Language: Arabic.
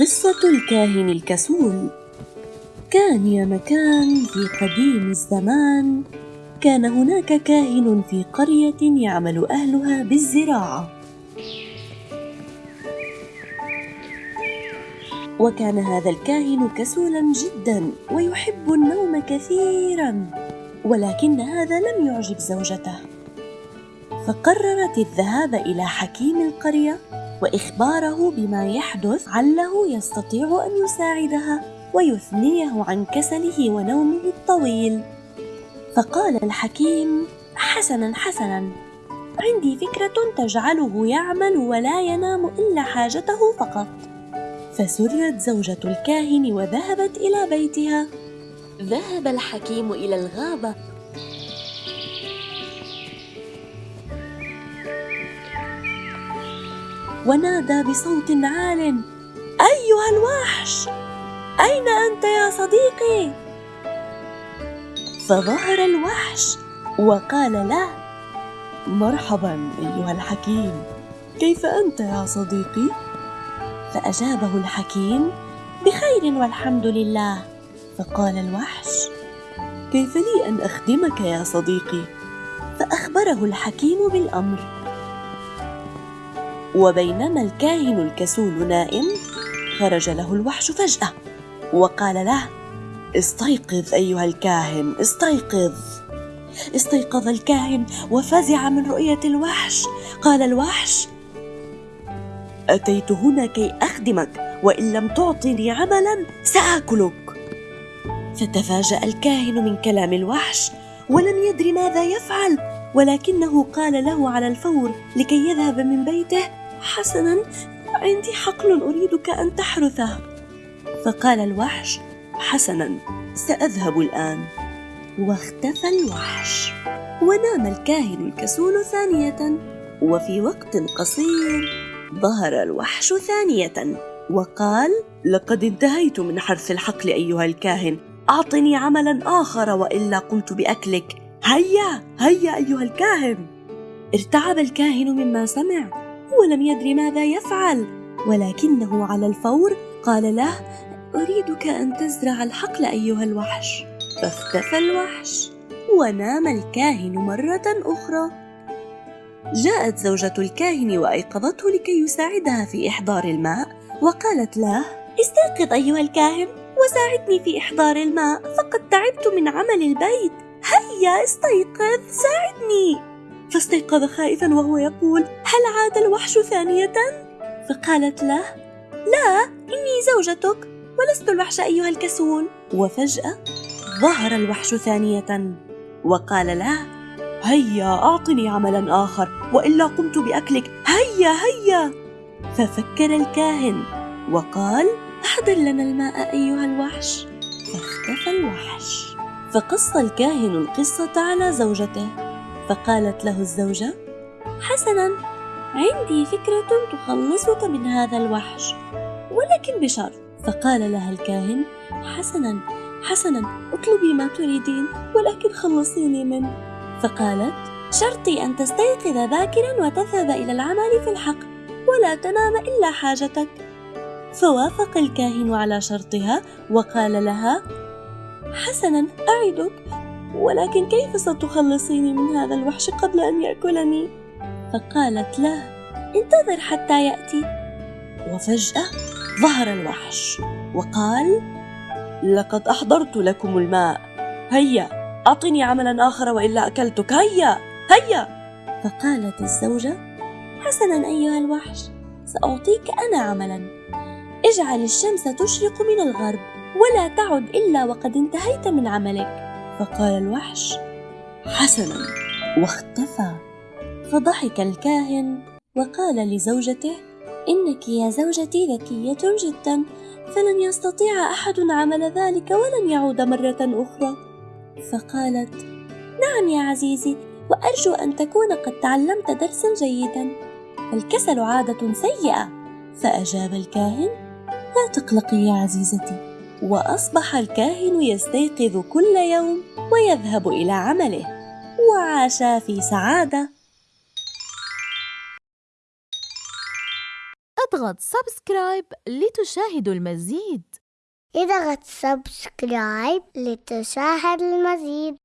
قصة الكاهن الكسول. كان يا مكان في قديم الزمان. كان هناك كاهن في قرية يعمل أهلها بالزراعة. وكان هذا الكاهن كسولا جدا ويحب النوم كثيرا ولكن هذا لم يعجب زوجته. فقررت الذهاب إلى حكيم القرية. وإخباره بما يحدث عله يستطيع أن يساعدها ويثنيه عن كسله ونومه الطويل. فقال الحكيم حسنا حسنا عندي فكرة تجعله يعمل ولا ينام إلا حاجته فقط. فسرت زوجة الكاهن وذهبت إلى بيتها. ذهب الحكيم إلى الغابة ونادى بصوت عال. أيها الوحش أين أنت يا صديقي؟ فظهر الوحش وقال له مرحبا أيها الحكيم كيف أنت يا صديقي؟ فأجابه الحكيم بخير والحمد لله. فقال الوحش كيف لي أن أخدمك يا صديقي؟ فأخبره الحكيم بالأمر. وبينما الكاهن الكسول نائم خرج له الوحش فجأة وقال له استيقظ أيها الكاهن استيقظ. استيقظ الكاهن وفزع من رؤية الوحش. قال الوحش أتيت هنا كي أخدمك وإن لم تعطني عملا سآكلك. فتفاجأ الكاهن من كلام الوحش ولم يدر ماذا يفعل ولكنه قال له على الفور لكي يذهب من بيته حسنا عندي حقل أريدك أن تحرثه. فقال الوحش حسنا سأذهب الآن. واختفى الوحش. ونام الكاهن الكسول ثانية. وفي وقت قصير ظهر الوحش ثانية. وقال لقد انتهيت من حرث الحقل أيها الكاهن. أعطني عملا آخر وإلا قمت بأكلك. هيا هيا أيها الكاهن. ارتعب الكاهن مما سمع. ولم يدر ماذا يفعل. ولكنه على الفور قال له أريدك أن تزرع الحقل أيها الوحش. فاختفى الوحش ونام الكاهن مرة أخرى. جاءت زوجة الكاهن وأيقظته لكي يساعدها في إحضار الماء وقالت له استيقظ أيها الكاهن وساعدني في إحضار الماء فقد تعبت من عمل البيت. هيا استيقظ. فاستيقظ خائفا وهو يقول هل عاد الوحش ثانية؟ فقالت له لا إني زوجتك ولست الوحش أيها الكسول. وفجأة ظهر الوحش ثانية وقال له هيا أعطني عملا آخر وإلا قمت بأكلك. هيا هيا. ففكر الكاهن وقال أحضر لنا الماء أيها الوحش. فاختفى الوحش. فقص الكاهن القصة على زوجته. فقالت له الزوجة حسنا عندي فكرة تخلصك من هذا الوحش ولكن بشرط. فقال لها الكاهن حسنا حسنا اطلبي ما تريدين ولكن خلصيني منه. فقالت شرطي أن تستيقظ باكرا وتذهب إلى العمل في الحقل ولا تنام إلا حاجتك. فوافق الكاهن على شرطها وقال لها حسنا أعدك ولكن كيف ستخلصيني من هذا الوحش قبل أن يأكلني؟ فقالت له انتظر حتى يأتي. وفجأة ظهر الوحش وقال لقد أحضرت لكم الماء. هيا أعطني عملا آخر وإلا أكلتك. هيا هيا. فقالت الزوجة حسنا أيها الوحش سأعطيك أنا عملا. اجعل الشمس تشرق من الغرب ولا تعد إلا وقد انتهيت من عملك. فقال الوحش حسنا. واختفى. فضحك الكاهن وقال لزوجته إنك يا زوجتي ذكية جدا فلن يستطيع أحد عمل ذلك ولن يعود مرة أخرى. فقالت نعم يا عزيزي وأرجو أن تكون قد تعلمت درسا جيدا. الكسل عادة سيئة. فأجاب الكاهن لا تقلقي يا عزيزتي. وأصبح الكاهن يستيقظ كل يوم ويذهب إلى عمله. وعاشا في سعادة. أضغط subscribe لتشاهد المزيد. أضغط subscribe لتشاهد المزيد.